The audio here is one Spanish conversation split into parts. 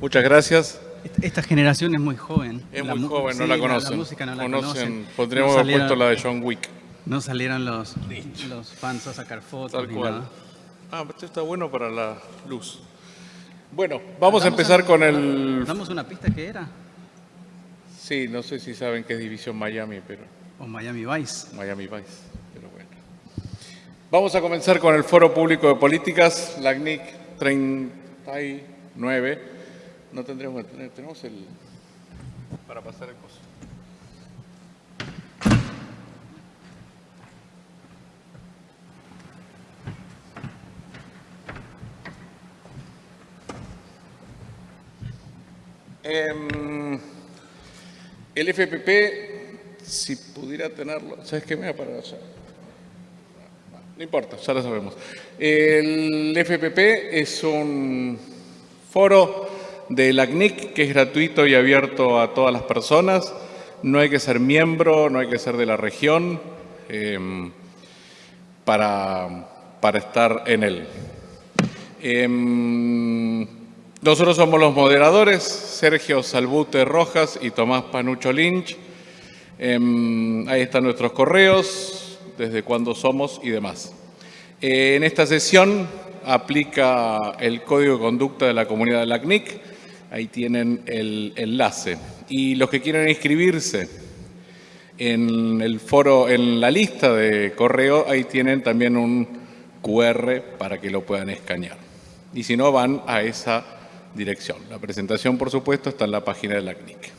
Muchas gracias. Esta generación es muy joven. Es muy joven, no la conocen. La, música no la conocen. conocen. Podríamos haber puesto la de John Wick. No salieron los, los fans a sacar fotos. Tal ni cual. nada. Ah, esto está bueno para la luz. Bueno, vamos a empezar con el... ¿Damos una pista que era? Sí, no sé si saben qué es División Miami, pero O Miami Vice. Miami Vice, pero bueno. Vamos a comenzar con el Foro Público de Políticas, LACNIC 39. No tendremos que tener, tenemos el... para pasar el coso. Em, el FPP, si pudiera tenerlo, ¿sabes qué me va a parar allá? No importa, ya lo sabemos. El FPP es un foro de la CNIC que es gratuito y abierto a todas las personas. No hay que ser miembro, no hay que ser de la región em, para, para estar en él. Em, nosotros somos los moderadores, Sergio Salbute Rojas y Tomás Panucho Lynch. Em, ahí están nuestros correos, desde cuándo somos y demás. Eh, en esta sesión aplica el Código de Conducta de la Comunidad de la CNIC. Ahí tienen el enlace. Y los que quieran inscribirse en el foro, en la lista de correo, ahí tienen también un QR para que lo puedan escanear. Y si no, van a esa dirección. La presentación, por supuesto, está en la página de la CNIC.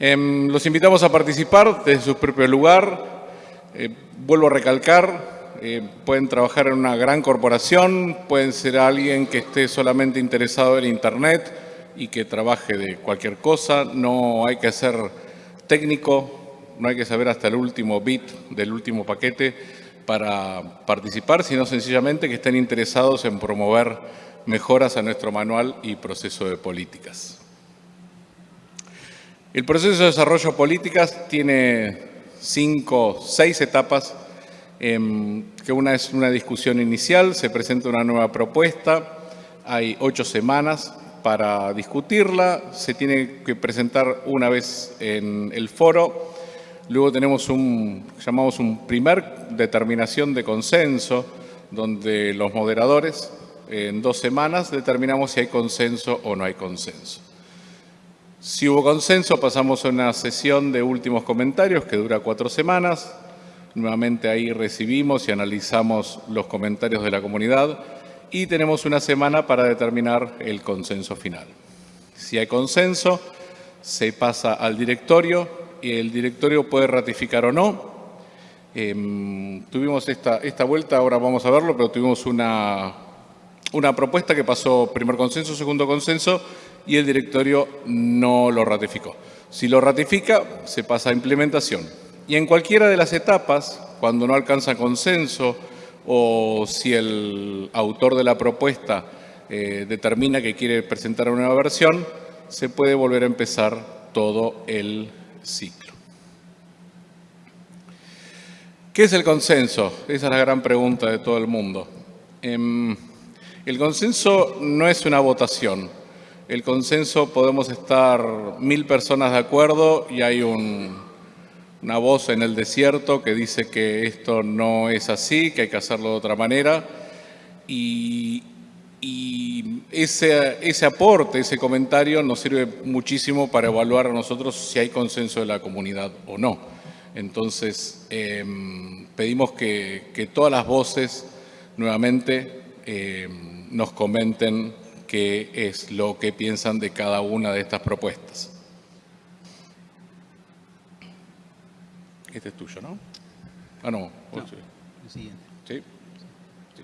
Em, los invitamos a participar desde su propio lugar. Eh, vuelvo a recalcar, eh, pueden trabajar en una gran corporación, pueden ser alguien que esté solamente interesado en Internet y que trabaje de cualquier cosa. No hay que ser técnico, no hay que saber hasta el último bit del último paquete para participar, sino sencillamente que estén interesados en promover mejoras a nuestro manual y proceso de políticas. El proceso de desarrollo de políticas tiene cinco, seis etapas, em, que una es una discusión inicial, se presenta una nueva propuesta, hay ocho semanas para discutirla, se tiene que presentar una vez en el foro, luego tenemos un, llamamos un primer determinación de consenso, donde los moderadores en dos semanas determinamos si hay consenso o no hay consenso. Si hubo consenso, pasamos a una sesión de últimos comentarios que dura cuatro semanas. Nuevamente ahí recibimos y analizamos los comentarios de la comunidad y tenemos una semana para determinar el consenso final. Si hay consenso, se pasa al directorio y el directorio puede ratificar o no. Em, tuvimos esta, esta vuelta, ahora vamos a verlo, pero tuvimos una, una propuesta que pasó primer consenso, segundo consenso y el directorio no lo ratificó. Si lo ratifica, se pasa a implementación. Y en cualquiera de las etapas, cuando no alcanza consenso o si el autor de la propuesta eh, determina que quiere presentar una nueva versión, se puede volver a empezar todo el ciclo. ¿Qué es el consenso? Esa es la gran pregunta de todo el mundo. Em, el consenso no es una votación. El consenso podemos estar mil personas de acuerdo y hay una voz en el desierto que dice que esto no es así, que hay que hacerlo de otra manera. Y, ese, ese aporte, ese comentario nos sirve muchísimo para evaluar a nosotros si hay consenso de la comunidad o no. Entonces, eh, pedimos que, que, todas las voces nuevamente eh, nos comenten qué es lo que piensan de cada una de estas propuestas. Este es tuyo, ¿no? Ah, no. No, el siguiente. ¿Sí? sí.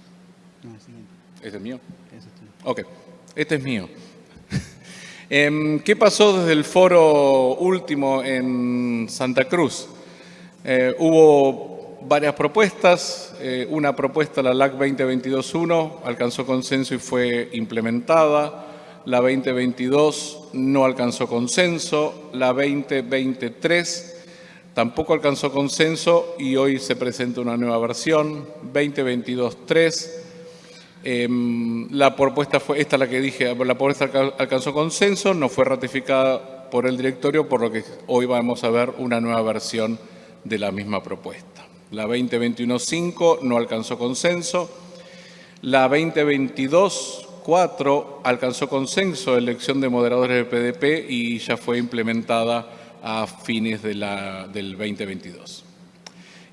No, el siguiente. ¿Este es mío? Ese es tuyo. Ok, este es mío. Em, ¿Qué pasó desde el foro último en Santa Cruz? Eh, hubo varias propuestas. Eh, una propuesta, la LAC 2022-1, alcanzó consenso y fue implementada. La 2022 no alcanzó consenso. La 2023 tampoco alcanzó consenso y hoy se presenta una nueva versión, 2022-3. Em, la propuesta fue, esta la que dije, la propuesta alcanzó consenso, no fue ratificada por el directorio, por lo que hoy vamos a ver una nueva versión de la misma propuesta. La 2021-5 no alcanzó consenso. La 2022-4 alcanzó consenso, elección de moderadores del PDP y ya fue implementada a fines de la, del 2022.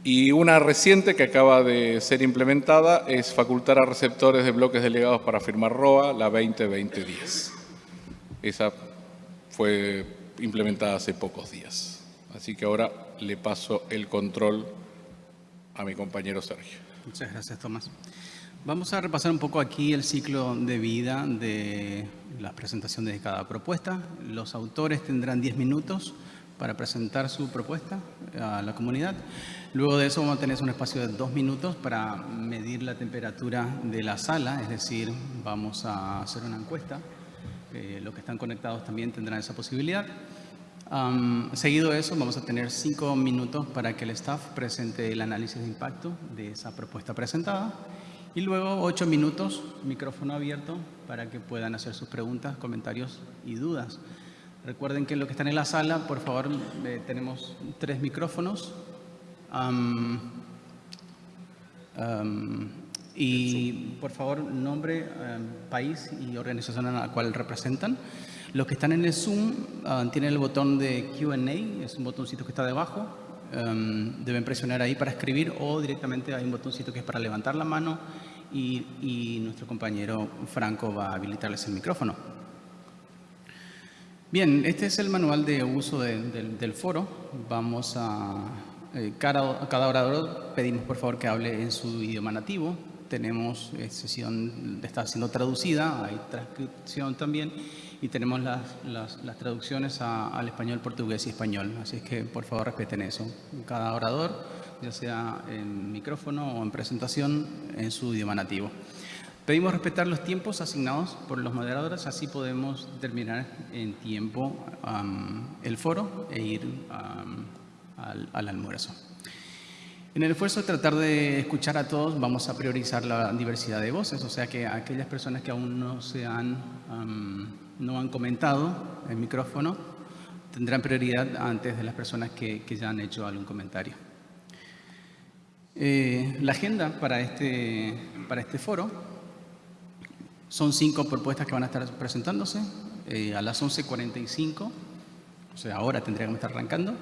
Y una reciente que acaba de ser implementada es facultar a receptores de bloques delegados para firmar ROA, la 2020-10. Esa fue implementada hace pocos días. Así que ahora le paso el control a mi compañero Sergio. Muchas gracias, Tomás. Vamos a repasar un poco aquí el ciclo de vida de la presentación de cada propuesta. Los autores tendrán 10 minutos para presentar su propuesta a la comunidad. Luego de eso vamos a tener un espacio de dos minutos para medir la temperatura de la sala, es decir, vamos a hacer una encuesta. Eh, los que están conectados también tendrán esa posibilidad. seguido de eso, vamos a tener cinco minutos para que el staff presente el análisis de impacto de esa propuesta presentada. Y luego ocho minutos, micrófono abierto, para que puedan hacer sus preguntas, comentarios y dudas. Recuerden que lo que están en la sala, por favor, eh, tenemos tres micrófonos. y por favor, nombre, país y organización a la cual representan. Los que están en el Zoom ah, tienen el botón de Q&A, es un botoncito que está debajo. deben presionar ahí para escribir o directamente hay un botoncito que es para levantar la mano y, y nuestro compañero Franco va a habilitarles el micrófono. Bien, este es el manual de uso del foro. Vamos a... Eh, cada, orador pedimos por favor que hable en su idioma nativo. Tenemos eh, sesión, está siendo traducida, hay transcripción también y tenemos las, las, traducciones al español, portugués y español. Así es que por favor respeten eso. Cada orador, ya sea en micrófono o en presentación, en su idioma nativo. Pedimos respetar los tiempos asignados por los moderadores, así podemos terminar en tiempo el foro e ir al, al, almuerzo. En el esfuerzo de tratar de escuchar a todos, vamos a priorizar la diversidad de voces, o sea que aquellas personas que aún no, se han, no han comentado el micrófono tendrán prioridad antes de las personas que, que ya han hecho algún comentario. Eh, la agenda para este, para este foro son cinco propuestas que van a estar presentándose eh, a las 11.45, o sea, ahora tendríamos que estar arrancando.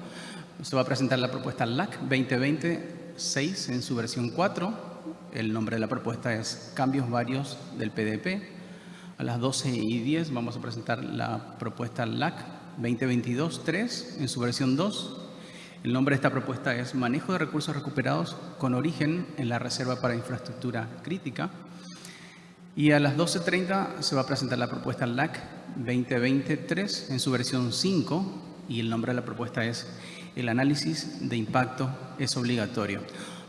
Se va a presentar la propuesta LAC 2020-6 en su versión 4. El nombre de la propuesta es Cambios Varios del PDP. A las 12 y 10 vamos a presentar la propuesta LAC 2022-3 en su versión 2. El nombre de esta propuesta es Manejo de recursos recuperados con origen en la Reserva para Infraestructura Crítica. Y a las 12.30 se va a presentar la propuesta LAC 2023 en su versión 5 y el nombre de la propuesta es El análisis de impacto es obligatorio.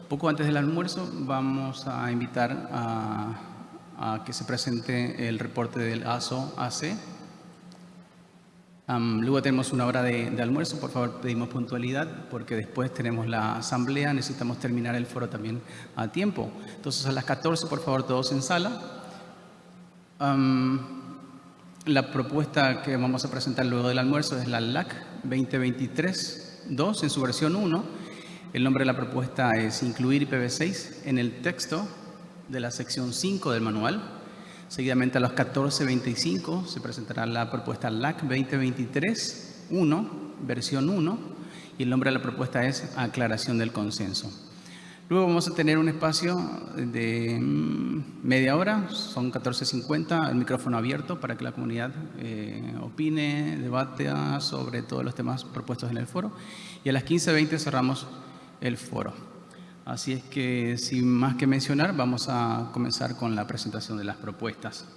Poco antes del almuerzo vamos a invitar a, que se presente el reporte del ASO-AC. luego tenemos una hora de, de, almuerzo, por favor pedimos puntualidad porque después tenemos la asamblea, necesitamos terminar el foro también a tiempo. Entonces a las 14 por favor todos en sala la propuesta que vamos a presentar luego del almuerzo es la LAC 2023-2 en su versión 1. El nombre de la propuesta es incluir IPv6 en el texto de la sección 5 del manual. Seguidamente a las 14.25 se presentará la propuesta LAC 2023-1, versión 1, y el nombre de la propuesta es aclaración del consenso. Luego vamos a tener un espacio de mm, media hora, son 14.50, el micrófono abierto para que la comunidad eh, opine, debate sobre todos los temas propuestos en el foro. Y a las 15.20 cerramos el foro. Así es que, sin más que mencionar, vamos a comenzar con la presentación de las propuestas.